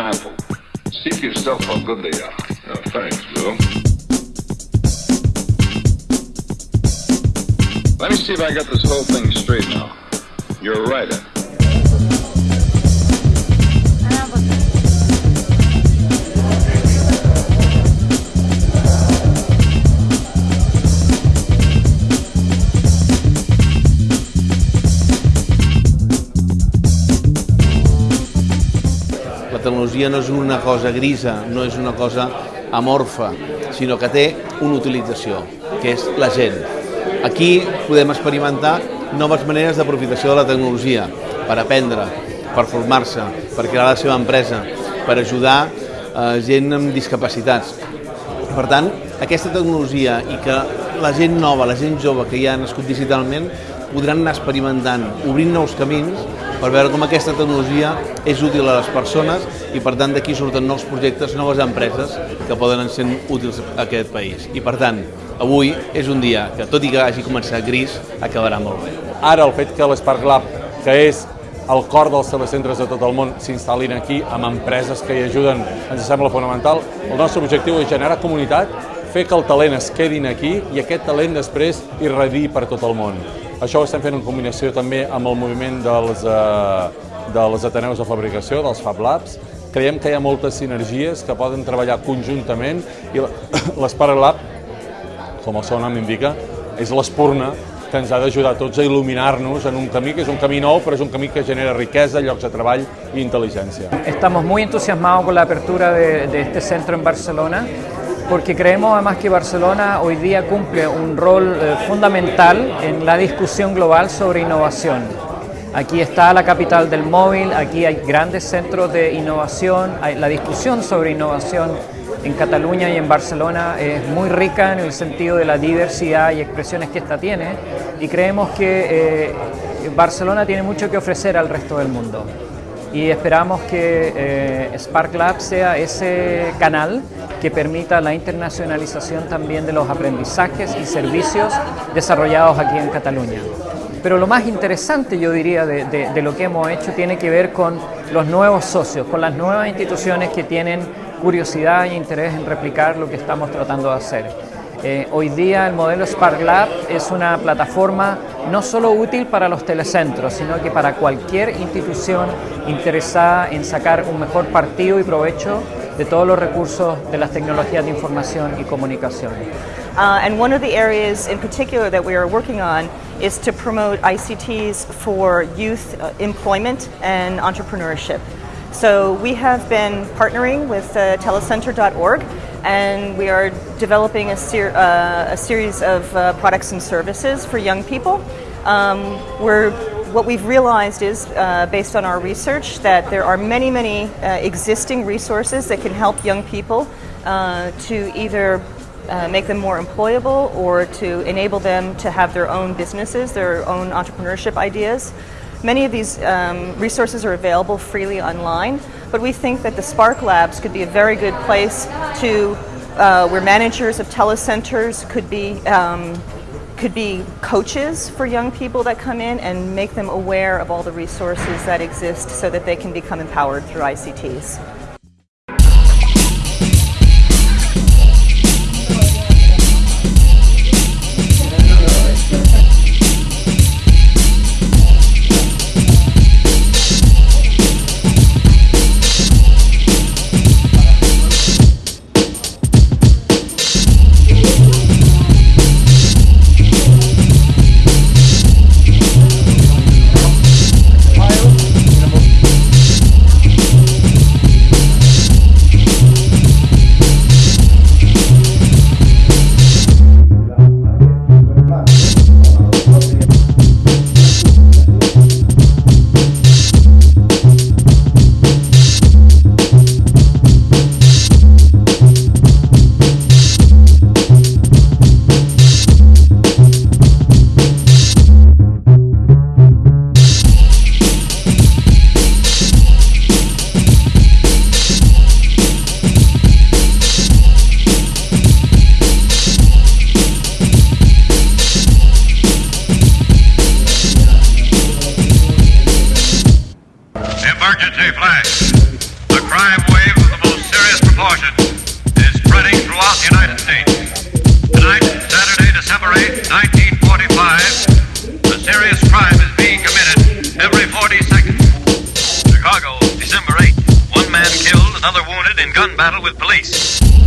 See for yourself how good they are. Oh, uh, thanks, Bill. Let me see if I got this whole thing straight now. You're a writer. La tecnologia no és una cosa grisa, no és una cosa amorfa, sinó que té una utilització, que és la gent. Aquí podem experimentar noves maneres d'aprofitació de la tecnologia per aprendre, per formar-se, per crear la seva empresa, per ajudar eh, gent amb discapacitats. Per tant, aquesta tecnologia i que la gent nova, la gent jove que ja ha nascut digitalment, podran anar experimentant, obrint nous camins per veure com aquesta tecnologia és útil a les persones i per tant d'aquí surten nous projectes, noves empreses que poden ser útils a aquest país. I per tant, avui és un dia que tot i que hagi començat gris, acabarà molt bé. Ara el fet que l'Spark Lab, que és el cor dels telecentres de tot el món, s'instal·lin aquí amb empreses que hi ajuden, ens sembla fonamental. El nostre objectiu és generar comunitat, fer que el talent es quedin aquí i aquest talent després irradi per tot el món. Això ho estem fent en combinació també amb el moviment dels, eh, dels Ateneus de Fabricació, dels Fab Labs. Creiem que hi ha moltes sinergies que poden treballar conjuntament i l'Spark Lab, com el seu nom indica, és l'espurna que ens ha d'ajudar tots a il·luminar-nos en un camí que és un camí nou, però és un camí que genera riquesa, llocs de treball i intel·ligència. Estamos muy entusiasmados con la apertura de, de este centro en Barcelona porque creemos además que Barcelona hoy día cumple un rol eh, fundamental en la discusión global sobre innovación. Aquí está la capital del móvil, aquí hay grandes centros de innovación, la discusión sobre innovación en Cataluña y en Barcelona es muy rica en el sentido de la diversidad y expresiones que esta tiene y creemos que eh, Barcelona tiene mucho que ofrecer al resto del mundo y esperamos que eh, Spark Lab sea ese canal que permita la internacionalización también de los aprendizajes y servicios desarrollados aquí en Cataluña. Pero lo más interesante, yo diría, de, de, de, lo que hemos hecho tiene que ver con los nuevos socios, con las nuevas instituciones que tienen curiosidad e interés en replicar lo que estamos tratando de hacer. Eh, hoy día el modelo Spark Lab es una plataforma no solo útil para los telecentros, sino que para cualquier institución interesada en sacar un mejor partido y provecho de todos los recursos de las tecnologías de información y comunicación. Uh, and one of the areas in particular that we are working on is to promote ICTs for youth uh, employment and entrepreneurship. So we have been partnering with uh, telecenter.org and we are developing a, ser uh, a series of uh, products and services for young people. Um, we're what we've realized is, uh, based on our research, that there are many, many uh, existing resources that can help young people uh, to either uh, make them more employable or to enable them to have their own businesses, their own entrepreneurship ideas. Many of these um, resources are available freely online, but we think that the Spark Labs could be a very good place to uh, where managers of telecenters could be um, could be coaches for young people that come in and make them aware of all the resources that exist so that they can become empowered through ICTs. Emergency flash. The crime wave of the most serious proportions is spreading throughout the United States. Tonight, Saturday, December 8, 1945, a serious crime is being committed every 40 seconds. Chicago, December 8, one man killed, another wounded in gun battle with police.